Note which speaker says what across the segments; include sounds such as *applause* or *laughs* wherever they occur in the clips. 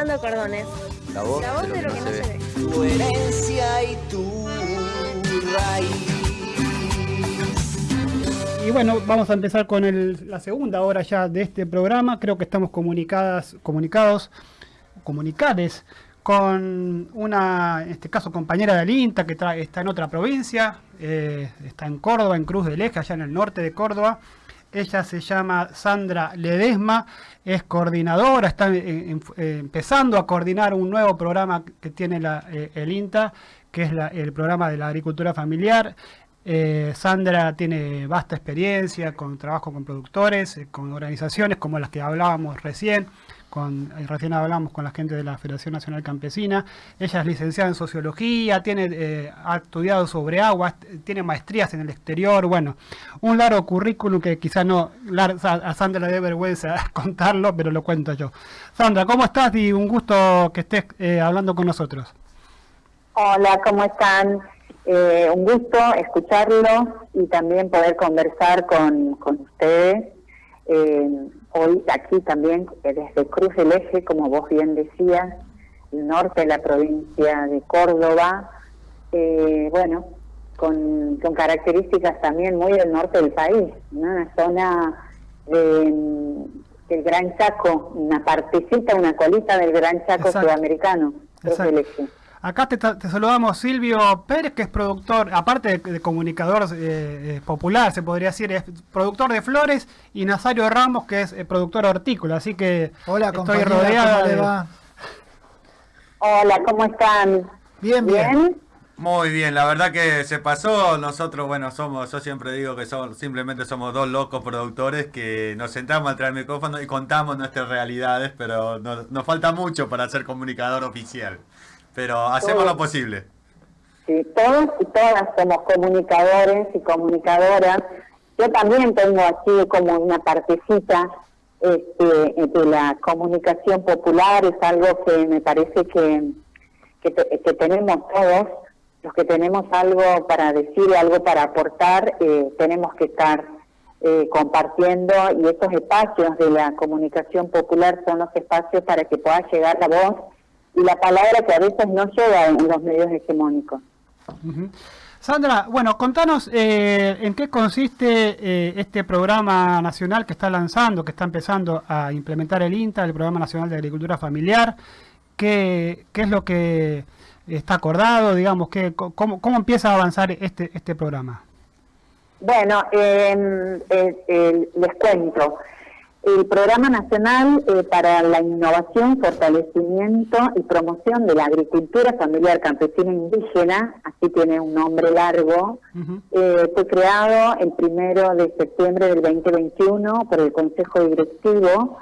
Speaker 1: Pintando cordones.
Speaker 2: La voz,
Speaker 1: La voz
Speaker 2: de lo que no se, ve.
Speaker 3: Tu herencia y tu raíz.
Speaker 4: Y bueno, vamos a empezar con el- la segunda hora ya de este programa. Creo que estamos comunicadas, comunicados, comunicades con una, en este caso, compañera del INTA que está en otra provincia, eh, está en Córdoba, en Cruz del Eje, allá en el norte de Córdoba. Ella se llama Sandra Ledesma, es coordinadora, está empezando a coordinar un nuevo programa que tiene eh, el INTA, que es el programa de la agricultura familiar. Eh, Sandra tiene vasta experiencia con trabajo con productores, eh, con organizaciones como las que hablábamos recién, con, eh, recién hablamos con la gente de la Federación Nacional Campesina. Ella es licenciada en sociología, tiene, eh, ha estudiado sobre agua, tiene maestrías en el exterior, bueno, un largo currículum que quizá no, a Sandra le dé vergüenza *laughs* contarlo, pero lo cuento yo. Sandra, ¿cómo estás? Y un gusto que estés eh, hablando con nosotros.
Speaker 5: Hola, ¿cómo están? Eh, un gusto escucharlo y también poder conversar con, con ustedes. Eh, hoy aquí también eh, desde Cruz del Eje, como vos bien decías, el norte de la provincia de Córdoba, eh, bueno, con, con características también muy del norte del país, ¿no? una zona de, mm, del Gran Chaco, una partecita, una colita del Gran Chaco
Speaker 4: Exacto.
Speaker 5: sudamericano, Cruz del Eje.
Speaker 4: Acá te, te saludamos Silvio Pérez, que es productor, aparte de, de comunicador eh, eh, popular, se podría decir, es productor de flores, y Nazario Ramos, que es eh, productor hortícola, así que
Speaker 6: Hola,
Speaker 4: estoy rodeada
Speaker 6: ¿cómo le
Speaker 4: de-
Speaker 6: va?
Speaker 5: Hola, ¿cómo están?
Speaker 6: Bien, bien.
Speaker 5: ¿Bien?
Speaker 2: Muy bien, la verdad que se pasó. Nosotros, bueno, somos, yo siempre digo que somos, simplemente somos dos locos productores que nos sentamos atrás del micrófono y contamos nuestras realidades, pero no- nos falta mucho para ser comunicador oficial. Pero hacemos lo posible.
Speaker 5: Sí, todos y todas somos comunicadores y comunicadoras. Yo también tengo aquí como una partecita este, de la comunicación popular, es algo que me parece que, que, te- que tenemos todos, los que tenemos algo para decir, algo para aportar, eh, tenemos que estar eh, compartiendo y estos espacios de la comunicación popular son los espacios para que pueda llegar la voz y la palabra que a veces no llega en los medios hegemónicos.
Speaker 4: Sandra, bueno, contanos eh, en qué consiste eh, este programa nacional que está lanzando, que está empezando a implementar el INTA, el Programa Nacional de Agricultura Familiar, qué, qué es lo que está acordado, digamos, qué, cómo, cómo empieza a avanzar este, este programa.
Speaker 5: Bueno, eh, eh, eh, les cuento. El Programa Nacional eh, para la Innovación, Fortalecimiento y Promoción de la Agricultura Familiar Campesina Indígena, así tiene un nombre largo, eh, fue creado el primero de septiembre del 2021 por el Consejo Directivo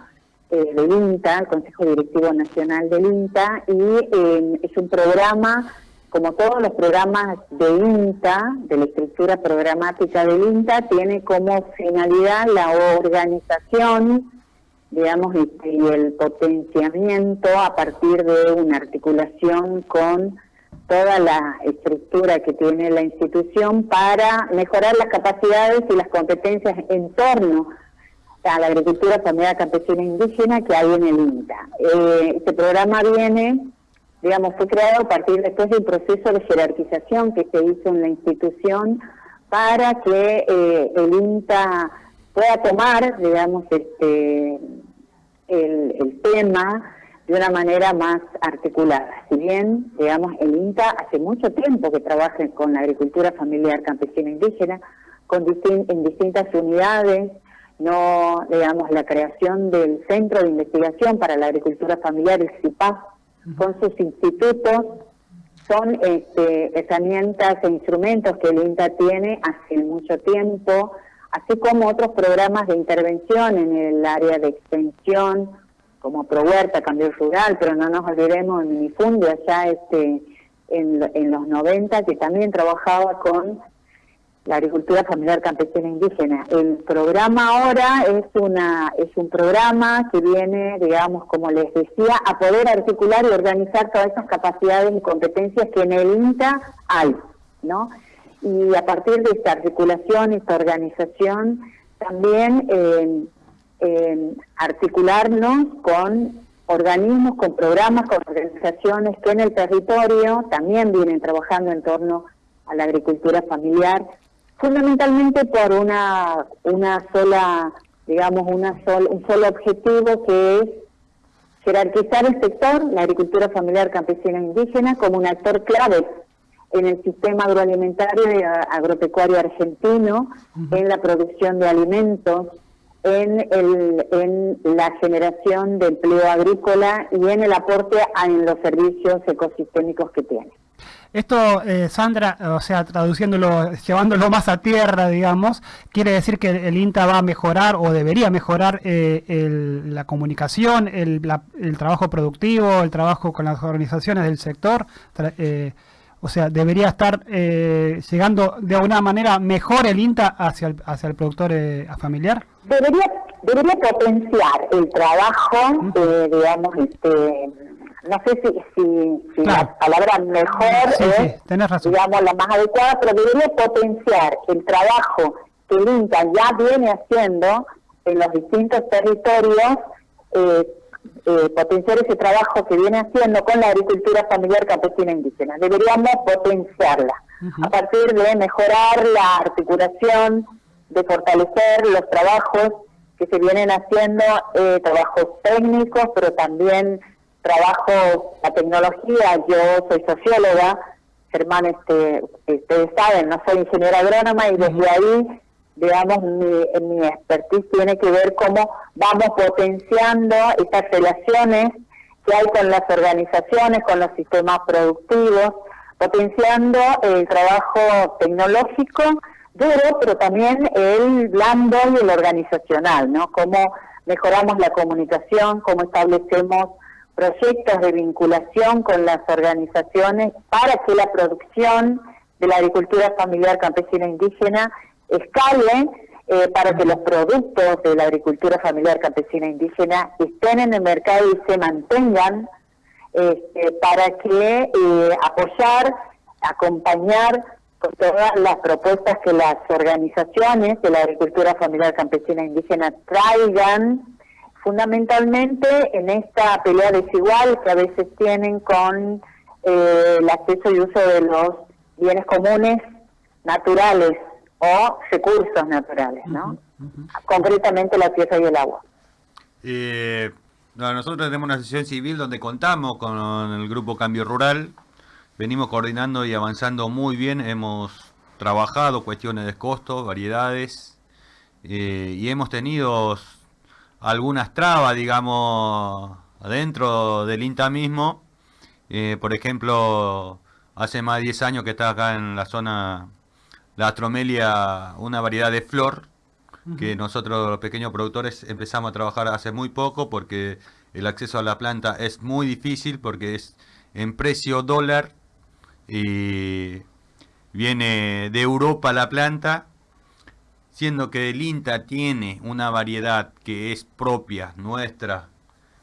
Speaker 5: eh, del INTA, el Consejo Directivo Nacional del INTA, y eh, es un programa, como todos los programas de INTA, de la estructura programática del INTA, tiene como finalidad la organización, digamos, y, y el potenciamiento a partir de una articulación con toda la estructura que tiene la institución para mejorar las capacidades y las competencias en torno a la agricultura familiar campesina indígena que hay en el INTA. Eh, este programa viene, digamos, fue creado a partir después del proceso de jerarquización que se hizo en la institución para que eh, el INTA pueda tomar, digamos, este el, el tema de una manera más articulada. Si bien, digamos, el INTA hace mucho tiempo que trabaja con la agricultura familiar campesina indígena, con distin- en distintas unidades, no, digamos, la creación del Centro de Investigación para la Agricultura Familiar, el CIPAF, con sus institutos, son este, herramientas e instrumentos que el INTA tiene hace mucho tiempo, así como otros programas de intervención en el área de extensión, como ProHuerta, Cambio Rural, pero no nos olvidemos de Minifundio allá este, en, en los 90, que también trabajaba con la agricultura familiar campesina indígena. El programa ahora es una es un programa que viene, digamos, como les decía, a poder articular y organizar todas esas capacidades y competencias que en el INTA hay, ¿no? Y a partir de esta articulación, esta organización, también eh, eh, articularnos con organismos, con programas, con organizaciones que en el territorio también vienen trabajando en torno a la agricultura familiar, fundamentalmente por una, una sola, digamos, una sol, un solo objetivo que es jerarquizar el sector, la agricultura familiar campesina e indígena, como un actor clave en el sistema agroalimentario y agropecuario argentino, en la producción de alimentos, en, el, en la generación de empleo agrícola y en el aporte en los servicios ecosistémicos que tiene.
Speaker 4: Esto, eh, Sandra, o sea, traduciéndolo, llevándolo más a tierra, digamos, quiere decir que el INTA va a mejorar o debería mejorar eh, la comunicación, el, el, trabajo productivo, el trabajo con las organizaciones del sector. Eh, o sea, debería estar llegando de alguna manera mejor el INTA hacia el, hacia el productor familiar.
Speaker 5: Debería, debería potenciar el trabajo, digamos, este no sé si, si, la palabra mejor es, digamos, la más adecuada, pero debería potenciar el trabajo que el INTA ya viene haciendo en los distintos territorios, eh, eh, potenciar ese trabajo que viene haciendo con la agricultura familiar campesina indígena. Deberíamos potenciarla a partir de mejorar la articulación, de fortalecer los trabajos que se vienen haciendo, eh, trabajos técnicos, pero también trabajo la tecnología, yo soy socióloga, Germán, este, ustedes saben, no soy ingeniera agrónoma y desde ahí, digamos, mi, mi expertise tiene que ver cómo vamos potenciando estas relaciones que hay con las organizaciones, con los sistemas productivos, potenciando el trabajo tecnológico duro, pero también el blando y el organizacional, ¿no? Cómo mejoramos la comunicación, cómo establecemos proyectos de vinculación con las organizaciones para que la producción de la agricultura familiar campesina indígena escale eh, para que los productos de la agricultura familiar campesina indígena estén en el mercado y se mantengan este, para que eh, apoyar, acompañar todas las propuestas que las organizaciones de la agricultura familiar campesina indígena traigan fundamentalmente en esta pelea desigual que a veces tienen con eh, el acceso y uso de los bienes comunes naturales o recursos naturales, ¿no? Concretamente la tierra y el agua.
Speaker 2: Eh, nosotros tenemos una sesión civil donde contamos con el grupo Cambio Rural, venimos coordinando y avanzando muy bien, hemos trabajado cuestiones de costos, variedades, eh, y hemos tenido algunas trabas, digamos, adentro del INTA mismo. Eh, por ejemplo, hace más de 10 años que está acá en la zona la astromelia, una variedad de flor, que nosotros los pequeños productores empezamos a trabajar hace muy poco porque el acceso a la planta es muy difícil porque es en precio dólar y viene de Europa la planta siendo que el INTA tiene una variedad que es propia, nuestra,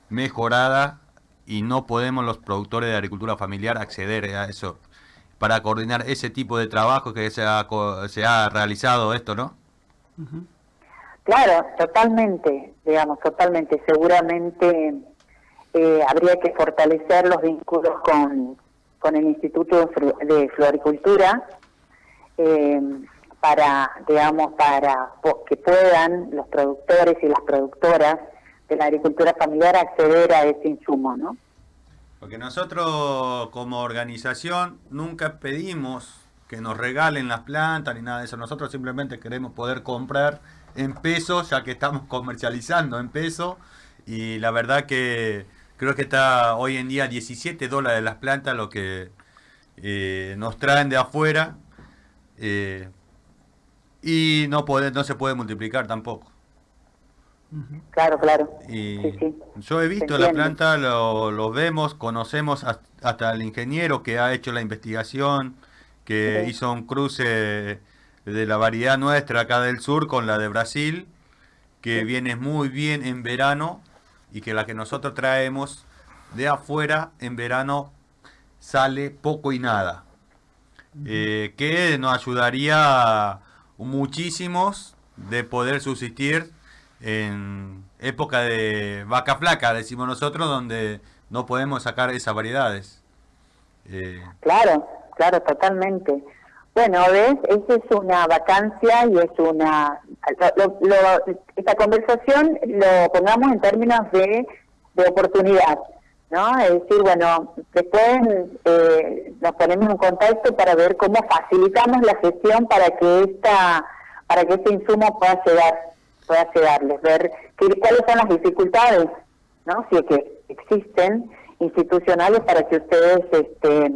Speaker 2: mejorada, y no podemos los productores de agricultura familiar acceder a eso para coordinar ese tipo de trabajo que se ha, se ha realizado esto, ¿no?
Speaker 5: Claro, totalmente, digamos, totalmente. Seguramente eh, habría que fortalecer los vínculos con, con el Instituto de Floricultura. Eh, para, digamos, para que puedan los productores y las productoras de la agricultura familiar acceder a ese insumo, ¿no?
Speaker 2: Porque nosotros como organización nunca pedimos que nos regalen las plantas ni nada de eso. Nosotros simplemente queremos poder comprar en pesos, ya que estamos *laughs* comercializando en pesos. Y la verdad que creo que está hoy en día 17 dólares las plantas, lo que eh, nos traen de afuera. Eh, y no puede, no se puede multiplicar tampoco.
Speaker 5: Claro, claro.
Speaker 2: Y Yo he visto la planta, lo, vemos, conocemos hasta el ingeniero que ha hecho la investigación, que hizo un cruce de la variedad nuestra acá del sur con la de Brasil, que viene muy bien en verano y que la que nosotros traemos de afuera en verano sale poco y nada. Eh, que nos ayudaría a muchísimos de poder subsistir en época de vaca flaca, decimos nosotros, donde no podemos sacar esas variedades.
Speaker 5: Eh, claro, claro, totalmente. Bueno, ves, esa es una vacancia y es una... esta conversación lo pongamos en términos de, de oportunidad, ¿no? Es decir, bueno, después eh, nos ponemos en contacto para ver cómo facilitamos la gestión para que esta para que este insumo pueda llegar, pueda llegarles, ver cuáles son las dificultades, ¿no? Si es que existen institucionales para que ustedes este,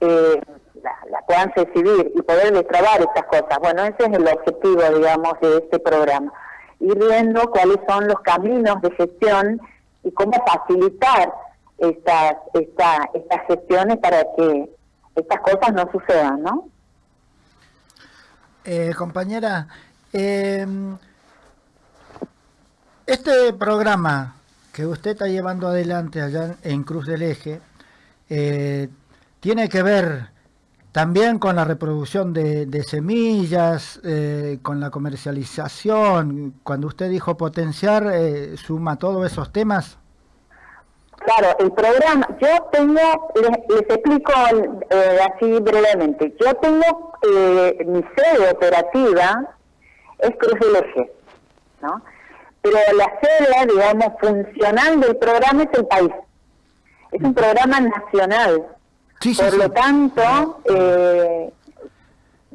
Speaker 5: eh, la, puedan recibir y poder destrabar estas cosas. Bueno, ese es el objetivo, digamos, de este programa. Ir viendo cuáles son los caminos de gestión y cómo facilitar estas, esta, estas gestiones para que estas cosas no sucedan, ¿no?
Speaker 1: Eh, compañera, eh, este programa que usted está llevando adelante allá en Cruz del Eje eh, tiene que ver también con la reproducción de, semillas, eh, con la comercialización. Cuando usted dijo potenciar, eh, ¿suma todos esos temas?
Speaker 5: Claro, el programa, yo tengo, les, explico así brevemente, yo tengo mi sede operativa, es Cruz del Eje, ¿no? pero la sede, digamos, funcional del programa es el país. Es un programa nacional. Por lo tanto, eh,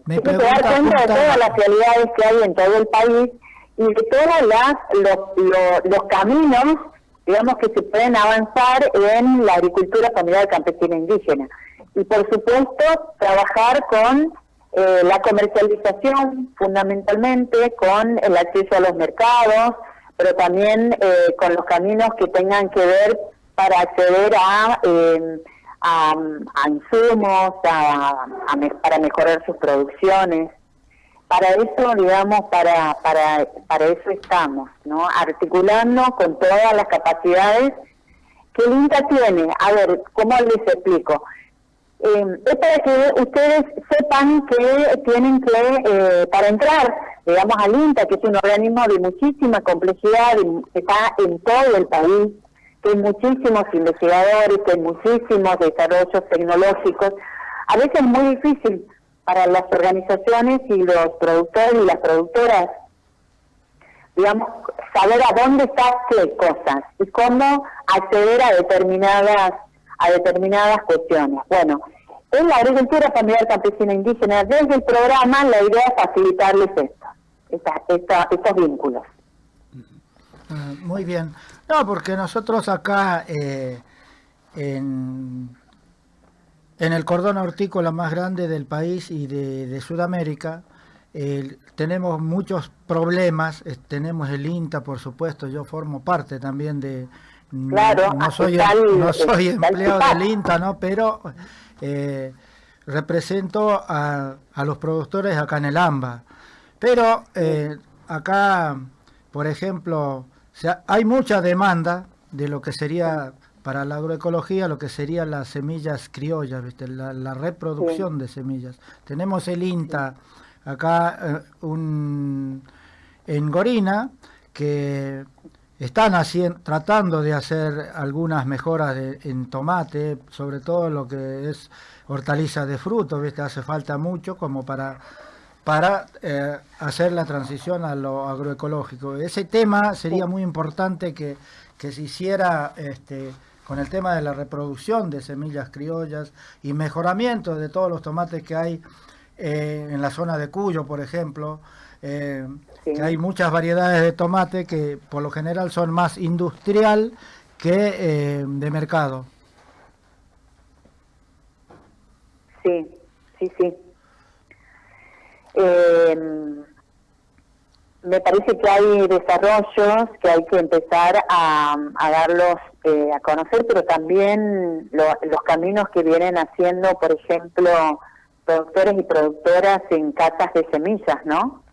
Speaker 5: hay que dar cuenta de todas las realidades que hay en todo el país y de todos los, los, caminos, digamos, que se pueden avanzar en la agricultura familiar campesina indígena. Y por supuesto, trabajar con eh, la comercialización fundamentalmente, con el acceso a los mercados, pero también eh, con los caminos que tengan que ver para acceder a, em, a, insumos, a, para mejorar sus producciones. Para eso, digamos, para, para, para eso estamos, ¿no? Articulando con todas las capacidades que el INTA tiene. A ver, ¿cómo les explico? Eh, es para que ustedes sepan que tienen que, eh, para entrar, digamos, al INTA, que es un organismo de muchísima complejidad, que está en todo el país, que hay muchísimos investigadores, que hay muchísimos desarrollos tecnológicos, a veces es muy difícil para las organizaciones y los productores y las productoras, digamos, saber a dónde están qué cosas y cómo acceder a determinadas a determinadas cuestiones. Bueno, en la agricultura familiar campesina indígena, desde el programa, la idea es facilitarles esto, estos vínculos.
Speaker 1: Ah, muy bien. No, porque nosotros acá eh, en, en, el cordón hortícola más grande del país y de, Sudamérica, tenemos muchos problemas. tenemos el INTA, por supuesto, yo formo parte también de,
Speaker 5: Claro,
Speaker 1: no soy, no soy empleado del INTA, ¿no? Pero eh, represento a, a, los productores acá en el AMBA. Pero eh, acá, por ejemplo, hay mucha demanda de lo que sería para la agroecología, lo que serían las semillas criollas, ¿viste? La, reproducción de semillas. Tenemos el INTA acá eh, un, en Gorina, que están haciendo, tratando de hacer algunas mejoras en tomate, sobre todo lo que es hortaliza de fruto, ¿viste? hace falta mucho como para, para eh, hacer la transición a lo agroecológico. Ese tema sería muy importante que, se hiciera este, con el tema de la reproducción de semillas criollas y mejoramiento de todos los tomates que hay eh, en la zona de Cuyo, por ejemplo, eh, que hay muchas variedades de tomate que por lo general son más industrial que de mercado.
Speaker 5: Sí, sí, sí. Em, me parece que hay desarrollos que hay que empezar a, darlos eh, a conocer, pero también los caminos que vienen haciendo, por ejemplo, productores y productoras en casas de semillas, ¿no?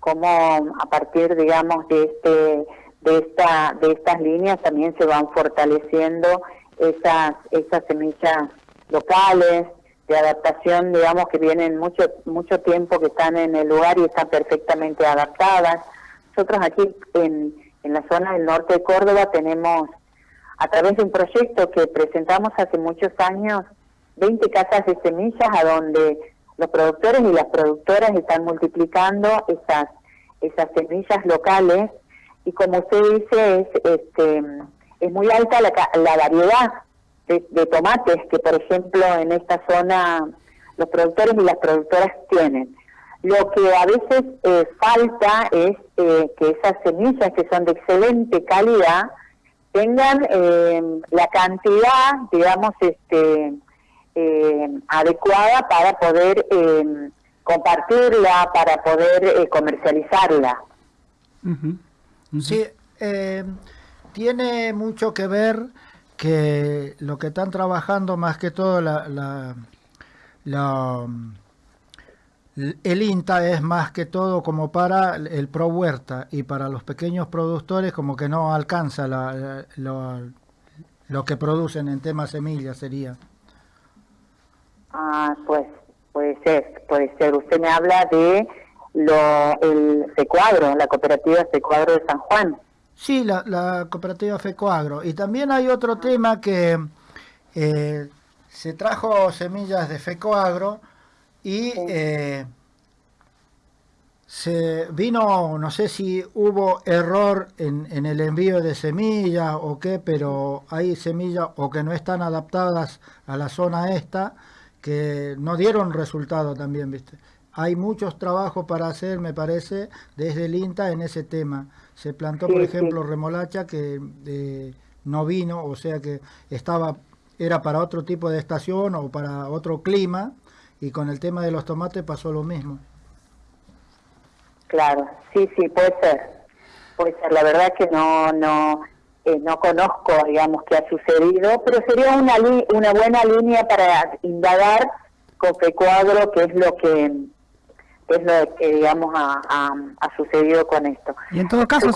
Speaker 5: cómo a partir, digamos, de este de esta de estas líneas también se van fortaleciendo esas esas semillas locales de adaptación, digamos, que vienen mucho mucho tiempo que están en el lugar y están perfectamente adaptadas. nosotros aquí en, en la zona del norte de Córdoba tenemos, a través de un proyecto que presentamos hace muchos años, 20 casas de semillas a donde los productores y las productoras están multiplicando esas, esas semillas locales y como usted dice, es, este, es muy alta la, la variedad de, tomates que, por ejemplo, en esta zona los productores y las productoras tienen. Lo que a veces eh, falta es eh, que esas semillas que son de excelente calidad tengan eh, la cantidad, digamos, este, adecuada para poder compartirla, para poder comercializarla.
Speaker 1: Sí, tiene mucho que ver que lo que están trabajando más que todo la, la, el INTA es más que todo como para el pro huerta y para los pequeños productores como que no alcanza la, lo, que producen en tema semillas sería.
Speaker 5: Ah, pues puede ser, puede ser. Usted me habla de lo, el Secuadro, la cooperativa Secuadro de San Juan.
Speaker 1: Sí, la, la cooperativa FECOAGRO. Y también hay otro tema que eh, se trajo semillas de FECOAGRO y eh, se vino, no sé si hubo error en, en, el envío de semillas o qué, pero hay semillas o que no están adaptadas a la zona esta que no dieron resultado también, ¿viste? Hay muchos trabajos para hacer, me parece, desde el INTA en ese tema. Se plantó, por ejemplo, remolacha que eh, no vino, o sea que estaba era para otro tipo de estación o para otro clima, y con el tema de los tomates pasó lo mismo.
Speaker 5: Claro, sí, sí, puede ser. Puede ser, la verdad que no no eh, no conozco, digamos, qué ha sucedido, pero sería una, una buena línea para indagar con Fecuadro, que es lo que es lo que, digamos, ha, ha, sucedido con esto.
Speaker 4: Y en todo caso,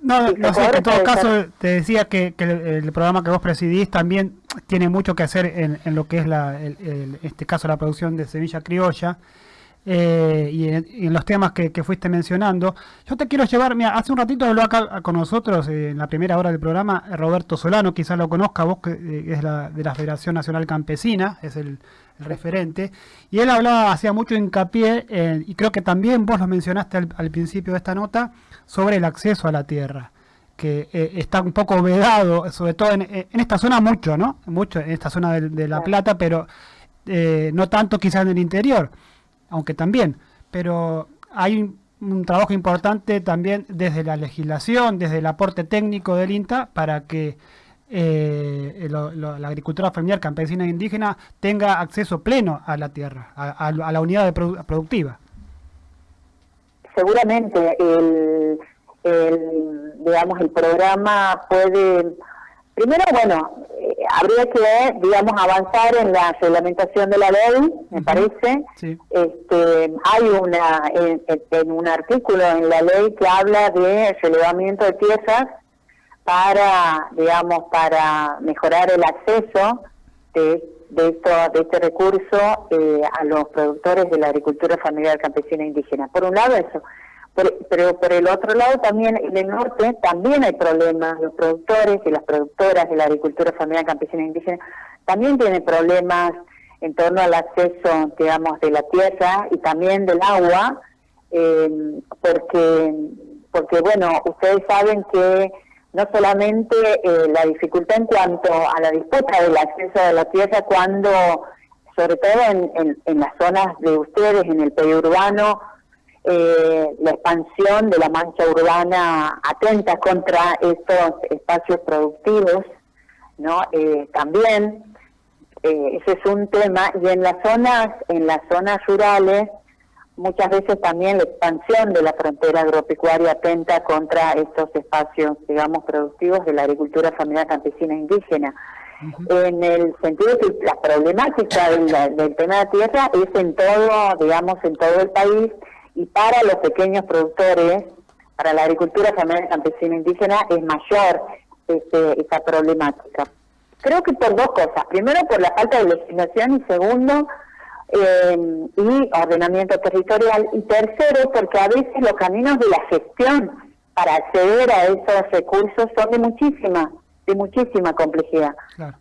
Speaker 4: No, no sé, en todo caso, te decía que, el, programa que vos presidís también tiene mucho que hacer en, en lo que es, la, el, este caso, la producción de Sevilla Criolla. Eh, y, en, los temas que, fuiste mencionando. Yo te quiero llevar, mira, hace un ratito habló acá con nosotros eh, en la primera hora del programa Roberto Solano, quizás lo conozca vos, que eh, es la, de la Federación Nacional Campesina, es el, referente, y él hablaba, hacía mucho hincapié, y creo que también vos lo mencionaste al, principio de esta nota, sobre el acceso a la tierra que está un poco vedado, sobre todo en, esta zona mucho, ¿no? Mucho en esta zona de, La Plata, pero no tanto quizás en el interior aunque también, pero hay un, trabajo importante también desde la legislación, desde el aporte técnico del INTA para que eh, la agricultura familiar campesina e indígena tenga acceso pleno a la tierra, a, la unidad productiva.
Speaker 5: Seguramente el, digamos, el programa puede Primero, bueno, eh, habría que, digamos, avanzar en la reglamentación de la ley, me parece. Este, hay una, en, un artículo en la ley que habla de relevamiento de tierras para, digamos, para mejorar el acceso de, de, esto, de este recurso eh, a los productores de la agricultura familiar campesina indígena. Por un lado eso pero por el otro lado también en el norte también hay problemas, los productores y las productoras de la agricultura familiar campesina e indígena también tienen problemas en torno al acceso, digamos, de la tierra y también del agua, eh, porque, porque, bueno, ustedes saben que no solamente eh, la dificultad en cuanto a la disputa del acceso a la tierra cuando, sobre todo en, en las zonas de ustedes, en el periurbano, eh, la expansión de la mancha urbana atenta contra estos espacios productivos, ¿no? Eh, también eh, ese es un tema y en las zonas en las zonas rurales muchas veces también la expansión de la frontera agropecuaria atenta contra estos espacios, digamos, productivos de la agricultura familiar campesina e indígena. En el sentido que la problemática del, del tema de tierra es en todo, digamos, en todo el país y para los pequeños productores, para la agricultura familiar campesina indígena es mayor este, esa problemática. Creo que por dos cosas. Primero, por la falta de legislación y segundo, eh, y ordenamiento territorial. Y tercero, porque a veces los caminos de la gestión para acceder a esos recursos son de muchísima, de muchísima complejidad.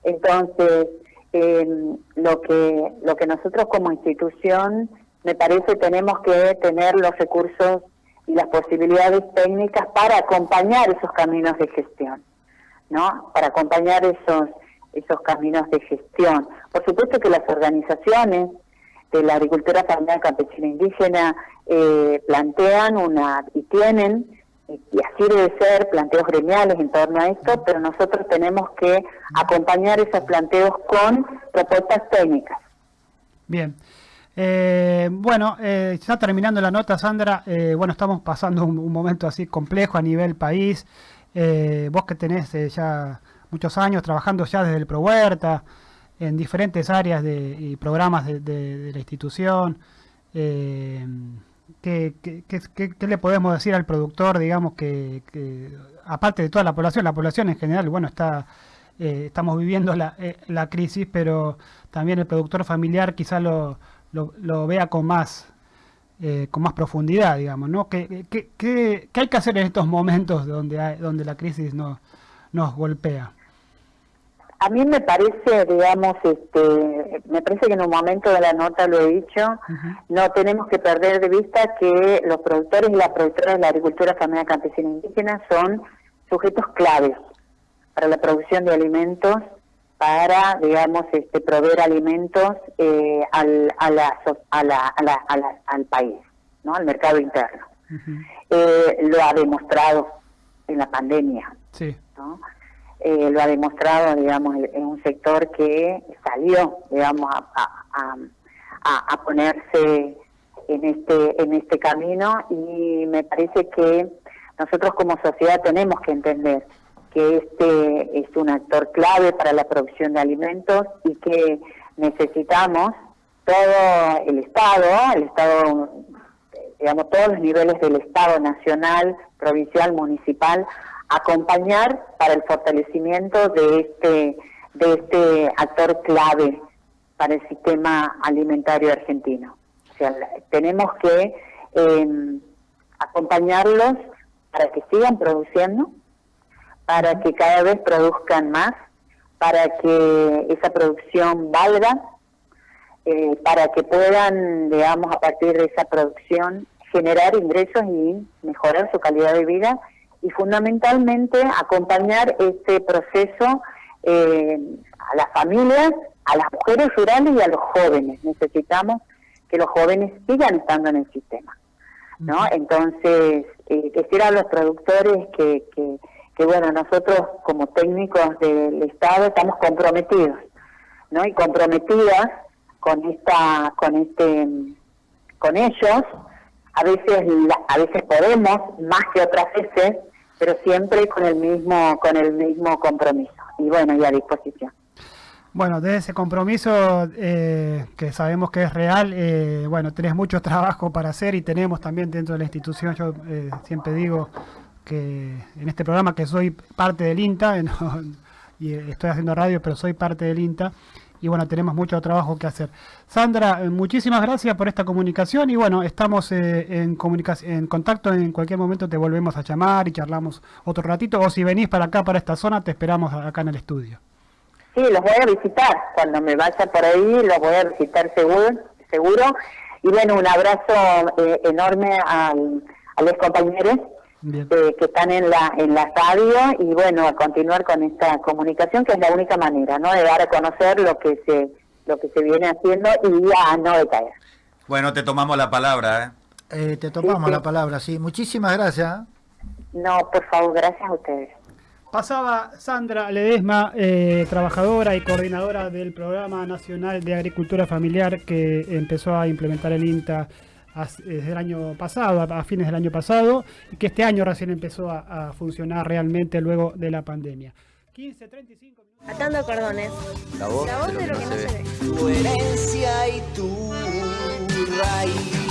Speaker 5: Entonces, eh, lo que lo que nosotros como institución me parece tenemos que tener los recursos y las posibilidades técnicas para acompañar esos caminos de gestión, ¿no? Para acompañar esos esos caminos de gestión. Por supuesto que las organizaciones de la agricultura familiar campesina indígena eh, plantean una y tienen y así debe ser planteos gremiales en torno a esto, pero nosotros tenemos que acompañar esos planteos con propuestas técnicas.
Speaker 4: Bien. Eh, bueno, eh, ya terminando la nota, Sandra, eh, bueno, estamos pasando un, momento así complejo a nivel país. Vos que tenés ya muchos años trabajando ya desde el Pro Huerta, en diferentes áreas de, y programas de, la institución, ¿qué, le podemos decir al productor, digamos, que, aparte de toda la población, la población en general, bueno, está... estamos viviendo la, la crisis, pero también el productor familiar quizá lo, lo, vea con más eh, con más profundidad, digamos, ¿no? ¿Qué, qué, hay que hacer en estos momentos donde, hay, donde la crisis nos, nos golpea?
Speaker 5: A mí me parece, digamos, este, me parece que en un momento de la nota lo he dicho, no tenemos que perder de vista que los productores y las productoras de la agricultura familiar campesina indígena son sujetos claves para la producción de alimentos para, digamos, este, proveer alimentos eh, al, a la, a la, a la, al país, ¿no? al mercado interno. eh, lo ha demostrado en la pandemia. Sí. ¿no? Eh, lo ha demostrado, digamos, en un sector que salió, digamos, a, a, a, ponerse en este, en este camino y me parece que nosotros como sociedad tenemos que entender que este es un actor clave para la producción de alimentos y que necesitamos todo el Estado, el Estado, digamos, todos los niveles del Estado nacional, provincial, municipal, acompañar para el fortalecimiento de este, de este actor clave para el sistema alimentario argentino. O sea, tenemos que em, acompañarlos para que sigan produciendo, para que cada vez produzcan más, para que esa producción valga, eh, para que puedan, digamos, a partir de esa producción generar ingresos y mejorar su calidad de vida y fundamentalmente acompañar este proceso eh, a las familias, a las mujeres rurales y a los jóvenes. Necesitamos que los jóvenes sigan estando en el sistema, ¿no? Entonces, eh, decir a los productores que, que que bueno, nosotros como técnicos del Estado estamos comprometidos, ¿no? Y comprometidas con esta, con este, con ellos, a veces, a veces podemos, más que otras veces, pero siempre con el mismo, con el mismo compromiso. Y bueno, y a disposición.
Speaker 4: Bueno, de ese compromiso eh, que sabemos que es real, eh, bueno, tenés mucho trabajo para hacer y tenemos también dentro de la institución, yo eh, siempre digo, que en este programa que soy parte del INTA, *laughs* y estoy haciendo radio, pero soy parte del INTA, y bueno, tenemos mucho trabajo que hacer. Sandra, eh, muchísimas gracias por esta comunicación y bueno, estamos eh, en, en contacto, en cualquier momento te volvemos a llamar y charlamos otro ratito, o si venís para acá, para esta zona, te esperamos acá en el estudio.
Speaker 5: Sí, los voy a visitar, cuando me vaya por ahí los voy a visitar seguro, seguro. y bueno, un abrazo eh, enorme al, a los compañeros eh, que están en la en la radio y bueno a continuar con esta comunicación que es la única manera no de dar a conocer lo que se lo que se viene haciendo y a no decaer.
Speaker 2: Bueno te tomamos la palabra
Speaker 1: ¿eh? eh te tomamos la palabra sí. Muchísimas gracias
Speaker 5: no por favor gracias a ustedes.
Speaker 4: Pasaba Sandra Ledesma, eh, trabajadora y coordinadora del Programa Nacional de Agricultura Familiar que empezó a implementar el INTA desde el año pasado, a, fines del año pasado, y que este año recién empezó a, funcionar realmente luego de la pandemia. 15, 35
Speaker 6: minutos. Atando cordones.
Speaker 3: La voz, de lo, que, no se ve. Tu herencia y tu raíz.